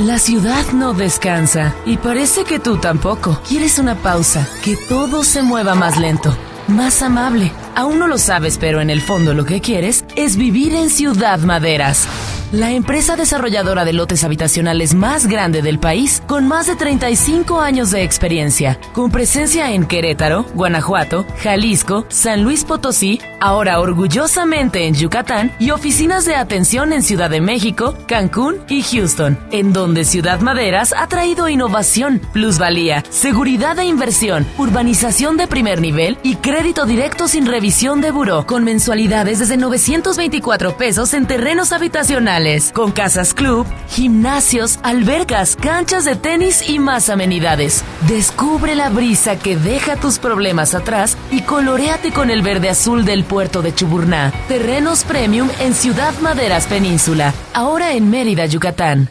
La ciudad no descansa y parece que tú tampoco. Quieres una pausa, que todo se mueva más lento, más amable. Aún no lo sabes, pero en el fondo lo que quieres es vivir en Ciudad Maderas. La empresa desarrolladora de lotes habitacionales más grande del país, con más de 35 años de experiencia, con presencia en Querétaro, Guanajuato, Jalisco, San Luis Potosí, ahora orgullosamente en Yucatán y oficinas de atención en Ciudad de México, Cancún y Houston, en donde Ciudad Maderas ha traído innovación, plusvalía, seguridad e inversión, urbanización de primer nivel y crédito directo sin revisión de buró, con mensualidades desde 924 pesos en terrenos habitacionales con casas club, gimnasios, albercas, canchas de tenis y más amenidades. Descubre la brisa que deja tus problemas atrás y coloreate con el verde azul del puerto de Chuburná. Terrenos Premium en Ciudad Maderas Península, ahora en Mérida, Yucatán.